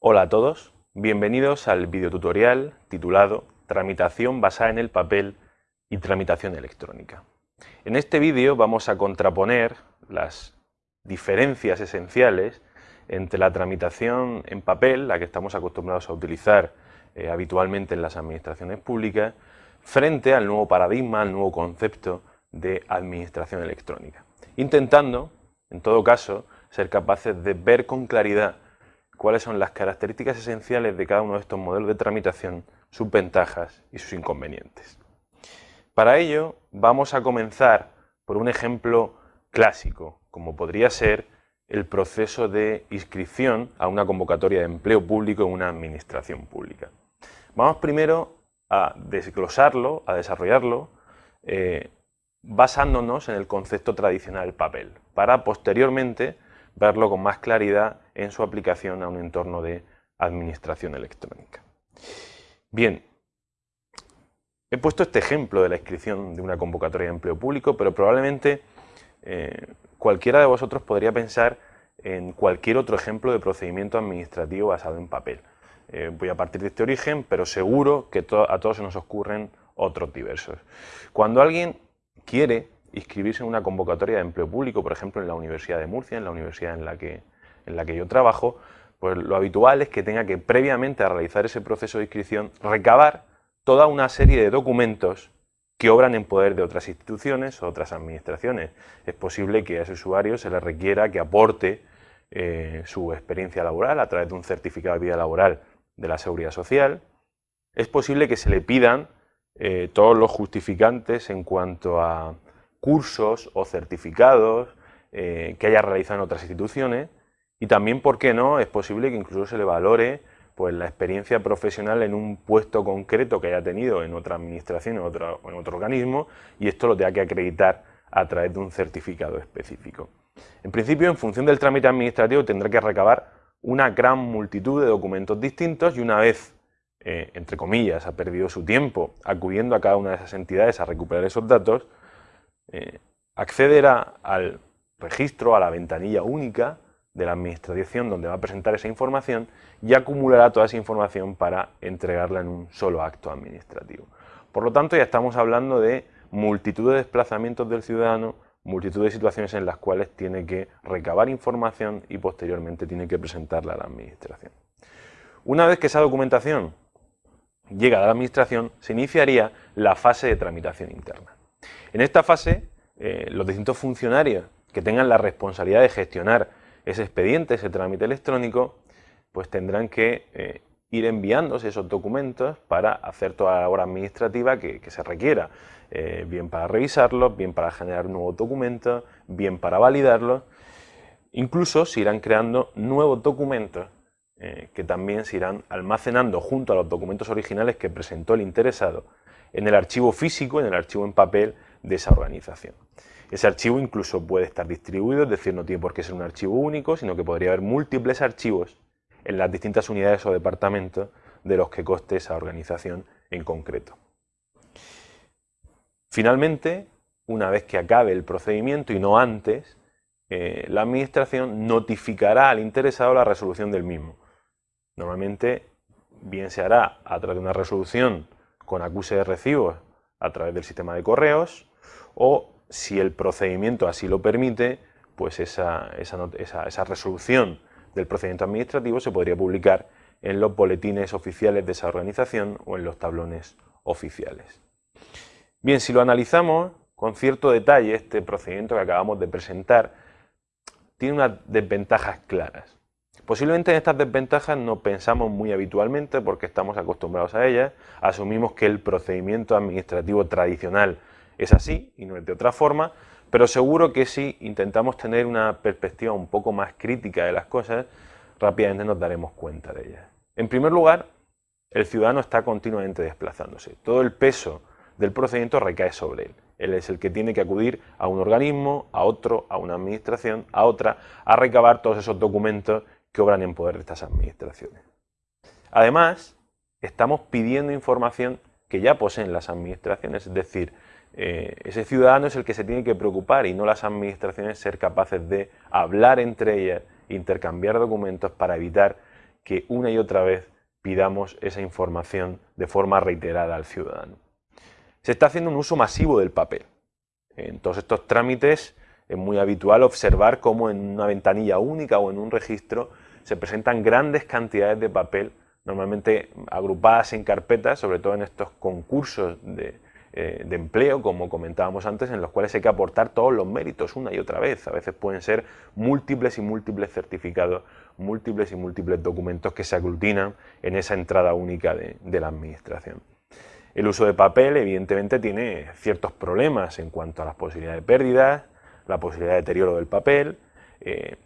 Hola a todos, bienvenidos al videotutorial titulado Tramitación basada en el papel y tramitación electrónica. En este vídeo vamos a contraponer las diferencias esenciales entre la tramitación en papel, la que estamos acostumbrados a utilizar eh, habitualmente en las administraciones públicas, frente al nuevo paradigma, al nuevo concepto de administración electrónica. Intentando, en todo caso, ser capaces de ver con claridad cuáles son las características esenciales de cada uno de estos modelos de tramitación, sus ventajas y sus inconvenientes. Para ello vamos a comenzar por un ejemplo clásico, como podría ser el proceso de inscripción a una convocatoria de empleo público en una administración pública. Vamos primero a desglosarlo, a desarrollarlo, eh, basándonos en el concepto tradicional del papel, para posteriormente verlo con más claridad en su aplicación a un entorno de administración electrónica. Bien, he puesto este ejemplo de la inscripción de una convocatoria de empleo público, pero probablemente eh, cualquiera de vosotros podría pensar en cualquier otro ejemplo de procedimiento administrativo basado en papel. Eh, voy a partir de este origen, pero seguro que a todos se nos ocurren otros diversos. Cuando alguien quiere inscribirse en una convocatoria de empleo público, por ejemplo en la Universidad de Murcia, en la universidad en la que, en la que yo trabajo, pues lo habitual es que tenga que previamente a realizar ese proceso de inscripción recabar toda una serie de documentos que obran en poder de otras instituciones o otras administraciones. Es posible que a ese usuario se le requiera que aporte eh, su experiencia laboral a través de un certificado de vida laboral de la Seguridad Social. Es posible que se le pidan eh, todos los justificantes en cuanto a cursos o certificados eh, que haya realizado en otras instituciones y también, ¿por qué no?, es posible que incluso se le valore pues, la experiencia profesional en un puesto concreto que haya tenido en otra administración o otro, en otro organismo y esto lo tenga que acreditar a través de un certificado específico. En principio, en función del trámite administrativo, tendrá que recabar una gran multitud de documentos distintos y una vez eh, entre comillas, ha perdido su tiempo acudiendo a cada una de esas entidades a recuperar esos datos, eh, accederá al registro, a la ventanilla única de la administración donde va a presentar esa información y acumulará toda esa información para entregarla en un solo acto administrativo. Por lo tanto, ya estamos hablando de multitud de desplazamientos del ciudadano, multitud de situaciones en las cuales tiene que recabar información y posteriormente tiene que presentarla a la administración. Una vez que esa documentación llega a la administración, se iniciaría la fase de tramitación interna. En esta fase, eh, los distintos funcionarios que tengan la responsabilidad de gestionar ese expediente, ese trámite electrónico, pues tendrán que eh, ir enviándose esos documentos para hacer toda la labor administrativa que, se requiera, eh, bien para revisarlos, bien para generar nuevos documentos, bien para validarlos. Incluso se irán creando nuevos documentos que también se irán almacenando junto a los documentos originales que presentó el interesado en el archivo físico, en el archivo en papel de esa organización. Ese archivo incluso puede estar distribuido, es decir, no tiene por qué ser un archivo único, sino que podría haber múltiples archivos en las distintas unidades o departamentos de los que coste esa organización en concreto. Finalmente, una vez que acabe el procedimiento y no antes, eh, la Administración notificará al interesado la resolución del mismo. Normalmente, bien se hará a través de una resolución con acuse de recibos a través del sistema de correos o, si el procedimiento así lo permite, pues esa, esa resolución del procedimiento administrativo se podría publicar en los boletines oficiales de esa organización o en los tablones oficiales. Bien, si lo analizamos con cierto detalle, este procedimiento que acabamos de presentar tiene unas desventajas claras. Posiblemente en estas desventajas no pensamos muy habitualmente porque estamos acostumbrados a ellas, asumimos que el procedimiento administrativo tradicional es así y no es de otra forma, pero seguro que si intentamos tener una perspectiva un poco más crítica de las cosas, rápidamente nos daremos cuenta de ellas. En primer lugar, el ciudadano está continuamente desplazándose. Todo el peso del procedimiento recae sobre él. Él es el que tiene que acudir a un organismo, a otro, a una administración, a otra, a recabar todos esos documentos que obran en poder de estas administraciones. Además, estamos pidiendo información que ya poseen las administraciones, es decir, eh, ese ciudadano es el que se tiene que preocupar y no las administraciones ser capaces de hablar entre ellas, intercambiar documentos para evitar que una y otra vez pidamos esa información de forma reiterada al ciudadano. Se está haciendo un uso masivo del papel. En todos estos trámites es muy habitual observar cómo en una ventanilla única o en un registro se presentan grandes cantidades de papel, normalmente agrupadas en carpetas, sobre todo en estos concursos de, eh, de empleo, como comentábamos antes, en los cuales hay que aportar todos los méritos una y otra vez. A veces pueden ser múltiples y múltiples certificados, múltiples y múltiples documentos que se aglutinan en esa entrada única de, la administración. El uso de papel evidentemente tiene ciertos problemas en cuanto a las posibilidades de pérdidas, la posibilidad de deterioro del papel, eh,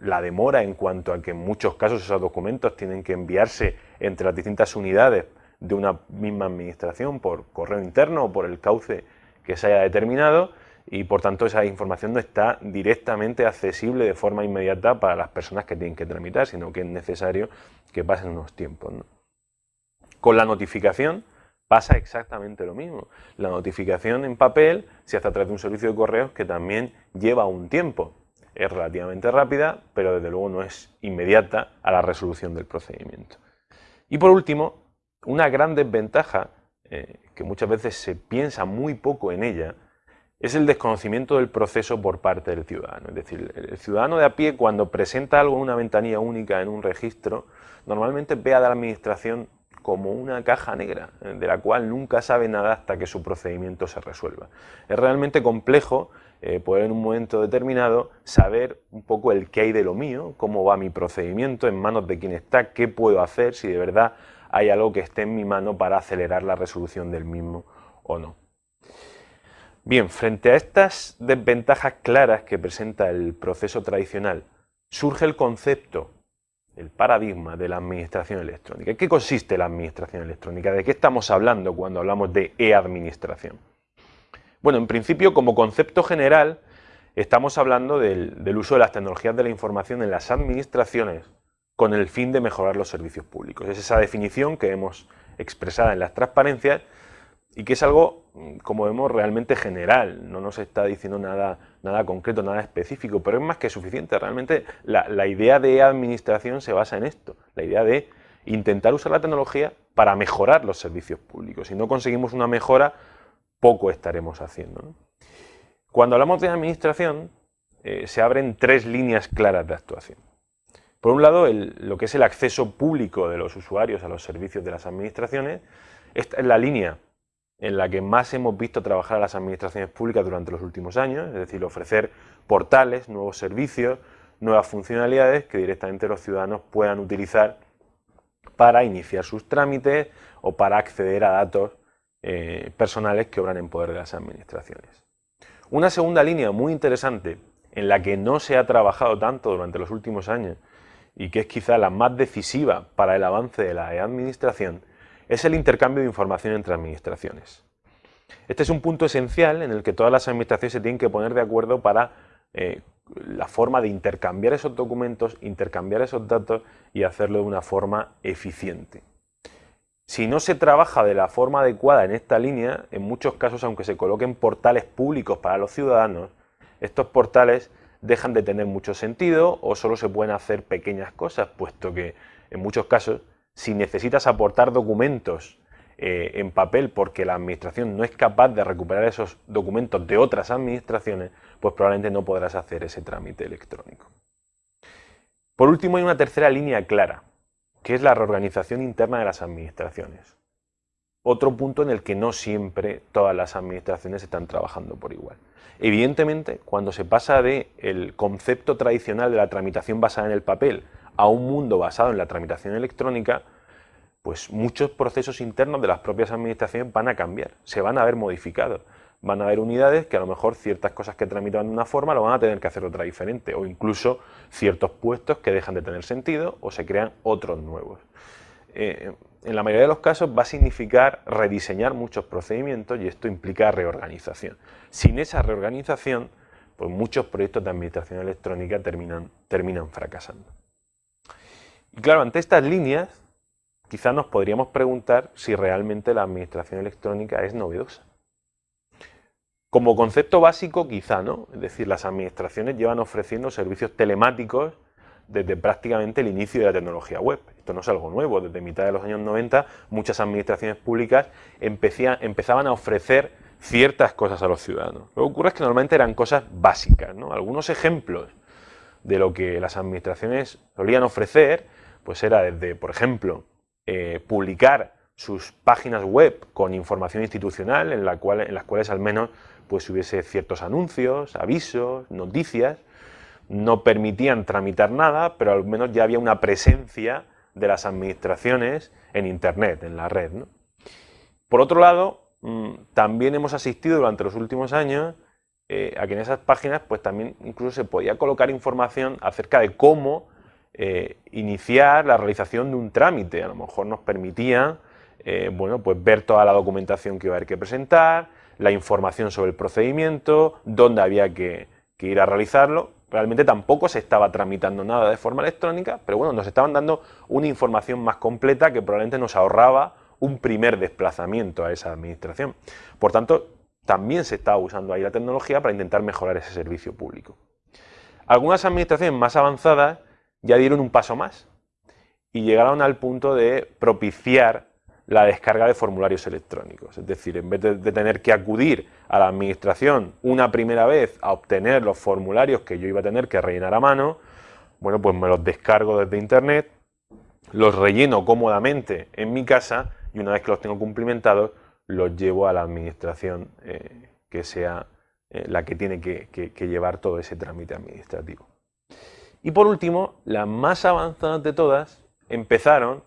la demora en cuanto a que en muchos casos esos documentos tienen que enviarse entre las distintas unidades de una misma administración por correo interno o por el cauce que se haya determinado y por tanto esa información no está directamente accesible de forma inmediata para las personas que tienen que tramitar, sino que es necesario que pasen unos tiempos. Con la notificación pasa exactamente lo mismo. La notificación en papel se hace a través de un servicio de correos que también lleva un tiempo. Es relativamente rápida, pero desde luego no es inmediata a la resolución del procedimiento. Y por último, una gran desventaja, eh, que muchas veces se piensa muy poco en ella, es el desconocimiento del proceso por parte del ciudadano. Es decir, el ciudadano de a pie cuando presenta algo en una ventanilla única en un registro, normalmente ve a la administración como una caja negra, eh, de la cual nunca sabe nada hasta que su procedimiento se resuelva. Es realmente complejo eh, poder en un momento determinado saber un poco el qué hay de lo mío, cómo va mi procedimiento, en manos de quién está, qué puedo hacer, si de verdad hay algo que esté en mi mano para acelerar la resolución del mismo o no. Bien, frente a estas desventajas claras que presenta el proceso tradicional, surge el concepto, el paradigma de la administración electrónica. ¿En qué consiste la administración electrónica? ¿De qué estamos hablando cuando hablamos de e-administración? Bueno, en principio, como concepto general, estamos hablando del, uso de las tecnologías de la información en las administraciones con el fin de mejorar los servicios públicos. Es esa definición que hemos expresado en las transparencias y que es algo, mm, como vemos, realmente general, no nos está diciendo nada, nada concreto, nada específico, pero es más que suficiente. Realmente la, la idea de administración se basa en esto, la idea de intentar usar la tecnología para mejorar los servicios públicos. Si no conseguimos una mejora, poco estaremos haciendo. Cuando hablamos de administración, eh, se abren tres líneas claras de actuación. Por un lado, lo que es el acceso público de los usuarios a los servicios de las administraciones. Esta es la línea en la que más hemos visto trabajar a las administraciones públicas durante los últimos años, es decir, ofrecer portales, nuevos servicios, nuevas funcionalidades que directamente los ciudadanos puedan utilizar para iniciar sus trámites o para acceder a datos eh, personales que obran en poder de las administraciones. Una segunda línea muy interesante en la que no se ha trabajado tanto durante los últimos años y que es quizá la más decisiva para el avance de la administración, es el intercambio de información entre administraciones. Este es un punto esencial en el que todas las administraciones se tienen que poner de acuerdo para eh, la forma de intercambiar esos documentos, intercambiar esos datos y hacerlo de una forma eficiente. Si no se trabaja de la forma adecuada en esta línea, en muchos casos, aunque se coloquen portales públicos para los ciudadanos, estos portales dejan de tener mucho sentido o solo se pueden hacer pequeñas cosas, puesto que en muchos casos, si necesitas aportar documentos eh, en papel porque la administración no es capaz de recuperar esos documentos de otras administraciones, pues probablemente no podrás hacer ese trámite electrónico. Por último, hay una tercera línea clara, que es la reorganización interna de las administraciones. Otro punto en el que no siempre todas las administraciones están trabajando por igual. Evidentemente, cuando se pasa del concepto tradicional de la tramitación basada en el papel a un mundo basado en la tramitación electrónica, pues muchos procesos internos de las propias administraciones van a cambiar, se van a ver modificados. Van a haber unidades que a lo mejor ciertas cosas que tramitaban de una forma lo van a tener que hacer otra diferente, o incluso ciertos puestos que dejan de tener sentido o se crean otros nuevos. Eh, en la mayoría de los casos va a significar rediseñar muchos procedimientos y esto implica reorganización. Sin esa reorganización, pues muchos proyectos de administración electrónica terminan, terminan fracasando. Y claro, ante estas líneas, quizás nos podríamos preguntar si realmente la administración electrónica es novedosa. Como concepto básico, quizá no. Es decir, las administraciones llevan ofreciendo servicios telemáticos desde prácticamente el inicio de la tecnología web. Esto no es algo nuevo, desde mitad de los años 90 muchas administraciones públicas empezaban a ofrecer ciertas cosas a los ciudadanos. Lo que ocurre es que normalmente eran cosas básicas. Algunos ejemplos de lo que las administraciones solían ofrecer, pues era desde, por ejemplo, eh, publicar sus páginas web con información institucional en, la cual, en las cuales al menos pues hubiese ciertos anuncios, avisos, noticias, no permitían tramitar nada, pero al menos ya había una presencia de las administraciones en Internet, en la red. Por otro lado, mm, también hemos asistido durante los últimos años eh, a que en esas páginas pues también incluso se podía colocar información acerca de cómo eh, iniciar la realización de un trámite. A lo mejor nos permitía eh, bueno, pues ver toda la documentación que iba a haber que presentar, la información sobre el procedimiento, dónde había que, ir a realizarlo. Realmente tampoco se estaba tramitando nada de forma electrónica, pero bueno, nos estaban dando una información más completa que probablemente nos ahorraba un primer desplazamiento a esa administración. Por tanto, también se estaba usando ahí la tecnología para intentar mejorar ese servicio público. Algunas administraciones más avanzadas ya dieron un paso más y llegaron al punto de propiciar la descarga de formularios electrónicos. Es decir, en vez de, tener que acudir a la administración una primera vez a obtener los formularios que yo iba a tener que rellenar a mano, bueno, pues me los descargo desde internet, los relleno cómodamente en mi casa y una vez que los tengo cumplimentados, los llevo a la administración eh, que sea eh, la que tiene que, llevar todo ese trámite administrativo. Y por último, las más avanzadas de todas empezaron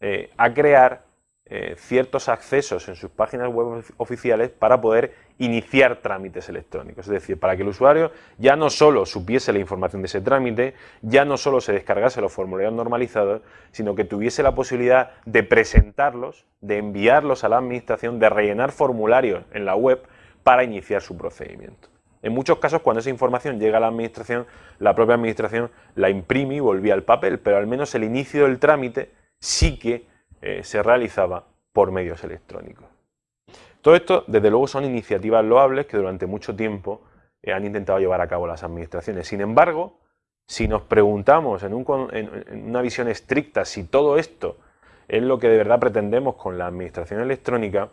eh, a crear eh, ciertos accesos en sus páginas web oficiales para poder iniciar trámites electrónicos. Es decir, para que el usuario ya no solo supiese la información de ese trámite, ya no solo se descargase los formularios normalizados, sino que tuviese la posibilidad de presentarlos, de enviarlos a la administración, de rellenar formularios en la web para iniciar su procedimiento. En muchos casos, cuando esa información llega a la administración, la propia administración la imprime y volvía al papel, pero al menos el inicio del trámite sí que eh, se realizaba por medios electrónicos. Todo esto, desde luego, son iniciativas loables que durante mucho tiempo eh, han intentado llevar a cabo las administraciones. Sin embargo, si nos preguntamos en, en, una visión estricta si todo esto es lo que de verdad pretendemos con la administración electrónica,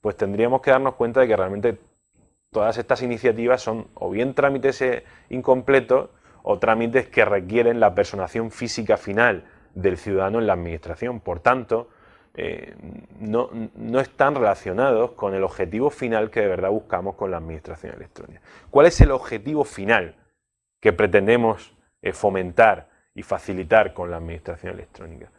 pues tendríamos que darnos cuenta de que realmente todas estas iniciativas son o bien trámites eh, incompletos o trámites que requieren la personación física final del ciudadano en la administración. Por tanto, eh, no, están relacionados con el objetivo final que de verdad buscamos con la administración electrónica. ¿Cuál es el objetivo final que pretendemos eh, fomentar y facilitar con la administración electrónica?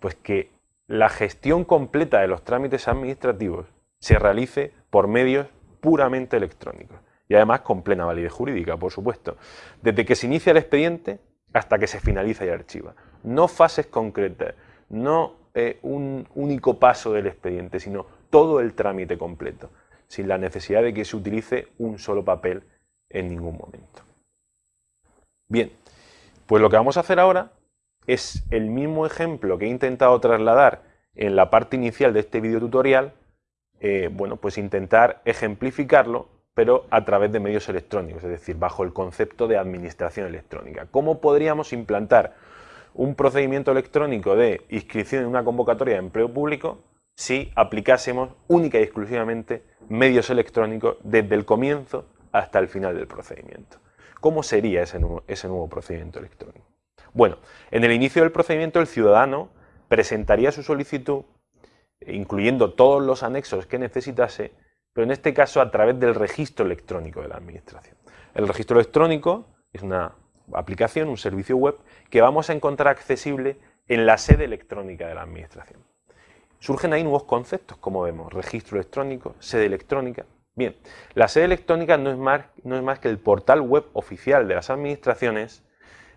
Pues que la gestión completa de los trámites administrativos se realice por medios puramente electrónicos y además con plena validez jurídica, por supuesto. Desde que se inicia el expediente hasta que se finaliza y archiva no fases concretas, no eh, un único paso del expediente, sino todo el trámite completo, sin la necesidad de que se utilice un solo papel en ningún momento. Bien, pues lo que vamos a hacer ahora es el mismo ejemplo que he intentado trasladar en la parte inicial de este video tutorial, eh, bueno, pues intentar ejemplificarlo, pero a través de medios electrónicos, es decir, bajo el concepto de administración electrónica. ¿Cómo podríamos implantar un procedimiento electrónico de inscripción en una convocatoria de empleo público si aplicásemos única y exclusivamente medios electrónicos desde el comienzo hasta el final del procedimiento. ¿Cómo sería ese nuevo, ese nuevo procedimiento electrónico? Bueno, en el inicio del procedimiento el ciudadano presentaría su solicitud, incluyendo todos los anexos que necesitase, pero en este caso a través del registro electrónico de la Administración. El registro electrónico es una aplicación, un servicio web, que vamos a encontrar accesible en la sede electrónica de la Administración. Surgen ahí nuevos conceptos, como vemos, registro electrónico, sede electrónica. Bien, la sede electrónica no es más, no es más que el portal web oficial de las administraciones,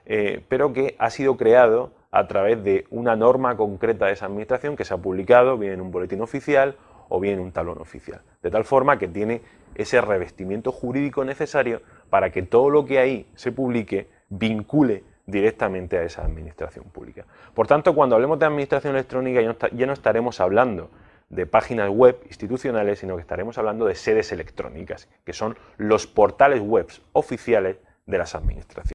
eh, pero que ha sido creado a través de una norma concreta de esa administración que se ha publicado bien en un boletín oficial o bien en un talón oficial. De tal forma que tiene ese revestimiento jurídico necesario para que todo lo que ahí se publique vincule directamente a esa administración pública. Por tanto, cuando hablemos de administración electrónica ya no, estaremos hablando de páginas web institucionales, sino que estaremos hablando de sedes electrónicas, que son los portales web oficiales de las administraciones.